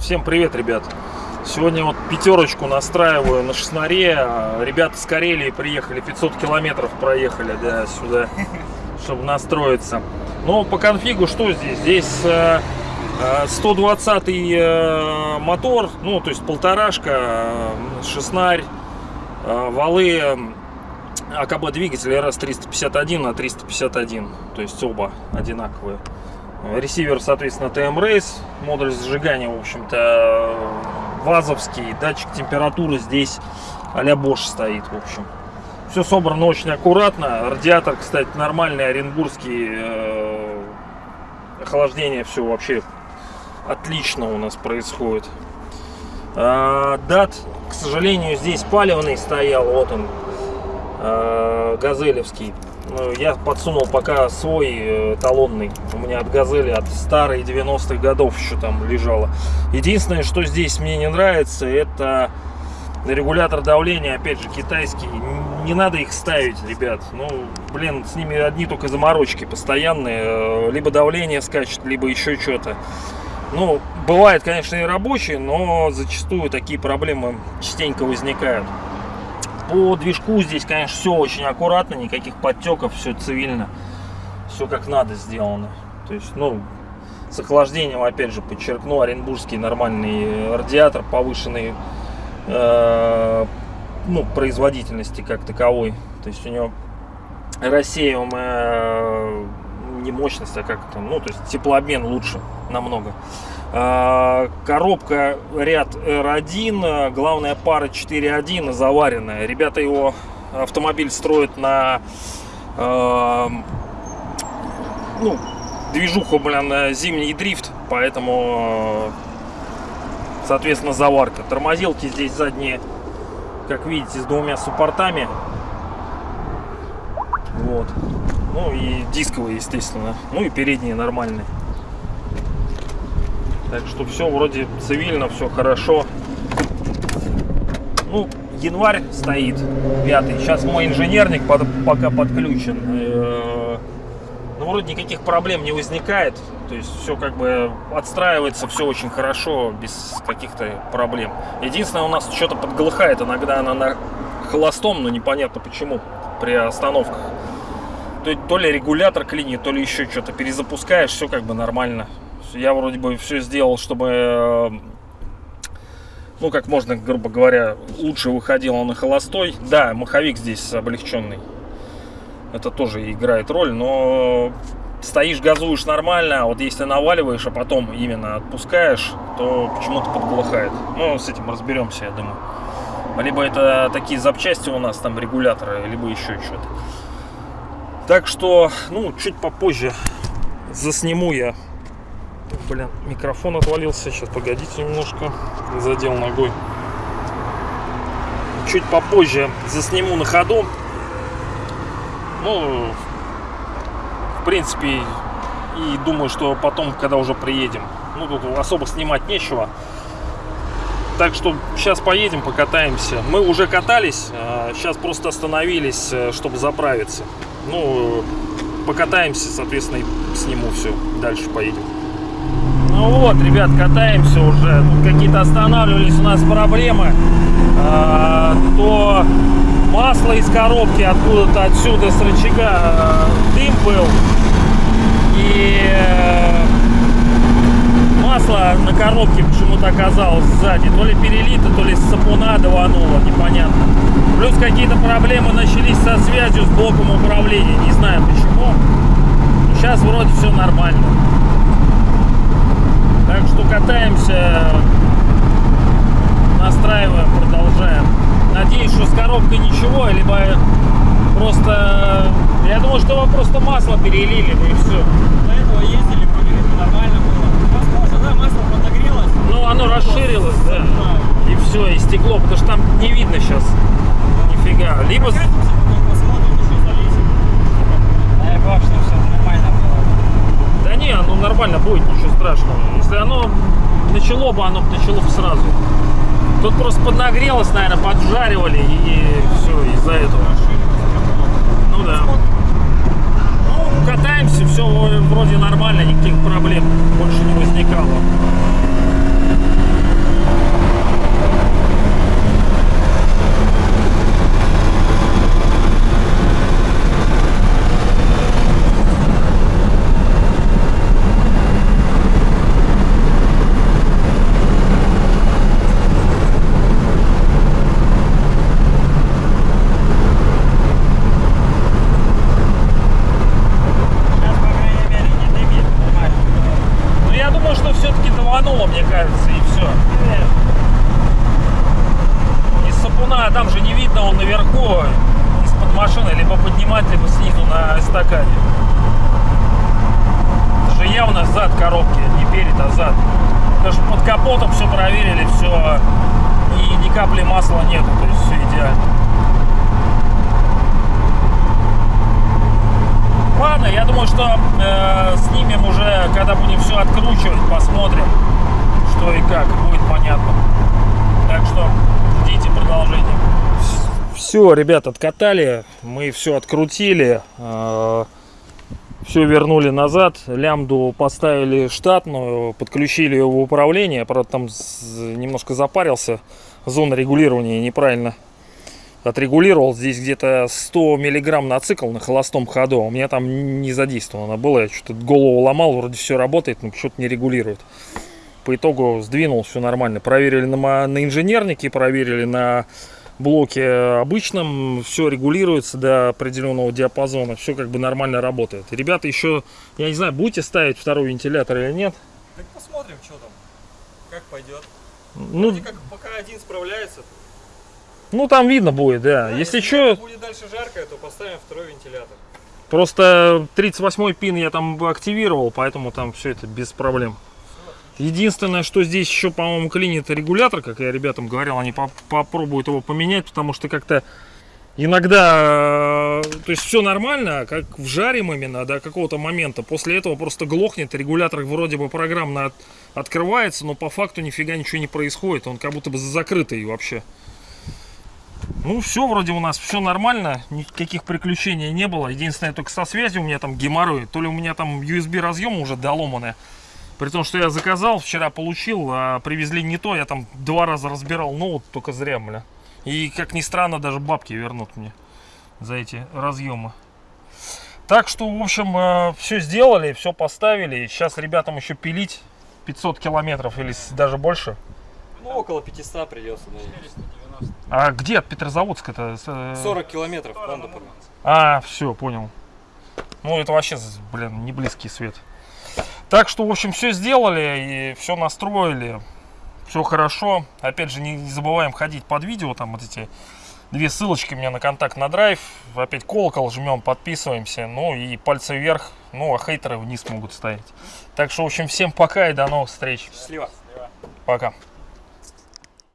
Всем привет, ребят! Сегодня вот пятерочку настраиваю на шестнаре. Ребята с Карелии приехали, 500 километров проехали да, сюда, чтобы настроиться. Но по конфигу что здесь? Здесь э, э, 120 э, мотор, ну то есть полторашка, э, шестнарь, э, валы э, АКБ двигатель RS351 на 351, то есть оба одинаковые. Ресивер, соответственно, TM Race, модуль зажигания, в общем-то, вазовский, датчик температуры здесь а-ля Bosch стоит, в общем. Все собрано очень аккуратно, радиатор, кстати, нормальный, оренбургский, э, охлаждение, все вообще отлично у нас происходит. А, дат, к сожалению, здесь палевный стоял, вот он, газелевский. Ну, Я подсунул пока свой э, талонный. У меня от газели, от старой 90-х годов еще там лежало. Единственное, что здесь мне не нравится, это регулятор давления, опять же, китайский. Не надо их ставить, ребят. Ну, блин, с ними одни только заморочки постоянные. Э, Либо давление скачет, либо еще что-то. Ну, бывает, конечно, и рабочие, но зачастую такие проблемы частенько возникают. По движку здесь, конечно, все очень аккуратно, никаких подтеков, все цивильно, все как надо сделано. То есть, ну, с охлаждением, опять же, подчеркну, оренбургский нормальный радиатор повышенной э, ну, производительности как таковой. То есть у него рассеиваемая не мощность, а как то ну, то есть теплообмен лучше намного. А, Коробка ряд R1, главная пара 4.1 заваренная. Ребята его автомобиль строят на э, ну, движуху, блин, зимний дрифт, поэтому, соответственно, заварка. Тормозилки здесь задние, как видите, с двумя суппортами. Вот. Ну и дисковые, естественно. Ну и передние нормальные. Так что все вроде цивильно, все хорошо. Ну, январь стоит, пятый. Сейчас мой инженерник под, пока подключен. Э, Ну, вроде никаких проблем не возникает. То есть все как бы отстраивается, все очень хорошо, без каких-то проблем. Единственное, у нас что-то подглыхает. Иногда она на холостом, но непонятно почему при остановках. То, то ли регулятор клинит, то ли еще что-то перезапускаешь, все как бы нормально. Я вроде бы все сделал, чтобы, э, ну, как можно, грубо говоря, лучше выходило на холостой. Да, маховик здесь облегченный. Это тоже играет роль, но стоишь, газуешь нормально, а вот если наваливаешь, а потом именно отпускаешь, то почему-то подглухает. Ну, с этим разберемся, я думаю. Либо это такие запчасти у нас, там регуляторы, либо еще что-то. Так что, ну, чуть попозже засниму я. Блин, микрофон отвалился. Сейчас, погодите немножко. Задел ногой. Чуть попозже засниму на ходу. Ну, в принципе, и думаю, что потом, когда уже приедем. Ну, тут особо снимать нечего. Так что сейчас поедем, покатаемся. Мы уже катались, сейчас просто остановились, э, чтобы заправиться. Ну, покатаемся, соответственно, и сниму все. Дальше поедем. Ну вот, ребят, катаемся уже. Тут какие-то останавливались у нас проблемы. А, то масло из коробки откуда-то отсюда с рычага а, дым был. И э, масло на коробке почему-то оказалось сзади. То ли перелито, то ли с сапуна давануло, непонятно. Плюс какие-то проблемы начались со связью с блоком управления. Не знаю почему. Сейчас вроде все нормально. Так что катаемся, настраиваем, продолжаем. Надеюсь, что с коробкой ничего, либо просто... Я думаю, что вы просто масло перелили, ну и все. До этого ездили, были, нормально было. Возможно, да, масло подогрелось. Ну, оно расширилось, да. И все, и стекло, потому что там не видно сейчас Нифига. Либо... Да не, оно нормально будет, ничего страшного. Если оно начало бы, оно бы начало бы сразу. Тут просто поднагрелось, наверное, поджаривали и все, из-за этого. Ну да. Ну, катаемся, все вроде нормально, никаких проблем. Эстакаде. Это же явно зад коробки, не перед, а зад. Что под капотом все проверили, все, и ни капли масла нету, то есть все идеально. Ладно, я думаю, что э, снимем уже, когда будем все откручивать, посмотрим, что и как, будет понятно. Так что ждите продолжения. Все, ребят, откатали, мы все открутили, все вернули назад, лямду поставили штатную, подключили ее в управление, правда там немножко запарился, зона регулирования неправильно отрегулировал, здесь где-то 100 миллиграмм на цикл на холостом ходу, а у меня там не задействовано было, я что-то голову ломал, вроде все работает, но что-то не регулирует. По итогу сдвинул, все нормально. Проверили на, на инженернике, проверили на блоке обычном, все регулируется до определенного диапазона, все как бы нормально работает. Ребята еще, я не знаю, будете ставить второй вентилятор или нет. Так посмотрим, что там. Как пойдет. Ну, Вроде как пока один справляется. ну там видно будет, да. Да, Если что, будет дальше жарко, то поставим второй вентилятор. Просто 38 пин я там активировал, поэтому там все это без проблем. Единственное, что здесь еще, по-моему, клинит регулятор, как я ребятам говорил, они по- попробуют его поменять, потому что как-то иногда, э, то есть все нормально, а как вжарим именно до какого-то момента, после этого просто глохнет, регулятор вроде бы программно от- открывается, но по факту нифига ничего не происходит, он как будто бы закрытый вообще. Ну, все, вроде у нас все нормально, никаких приключений не было. Единственное, только со связью у меня там геморрой. То ли у меня там USB разъем уже доломанный. При том, что я заказал, вчера получил, а привезли не то. Я там два раза разбирал ноут, только зря, бля. И, как ни странно, даже бабки вернут мне за эти разъемы. Так что, в общем, все сделали, все поставили. Сейчас ребятам еще пилить 500 километров или даже больше. Ну, около 500 придется, наверное. А где от Петрозаводска-то? С, э, 40 километров. А, все, понял. Ну, это вообще, блин, не близкий свет. Так что, в общем, все сделали и все настроили. Все хорошо. Опять же, не, не забываем ходить под видео. Там вот эти две ссылочки у меня на контакт на драйв. Опять колокол жмем, подписываемся. Ну и пальцы вверх. Ну, а хейтеры вниз могут ставить. Так что, в общем, всем пока и до новых встреч. Счастливо. Пока.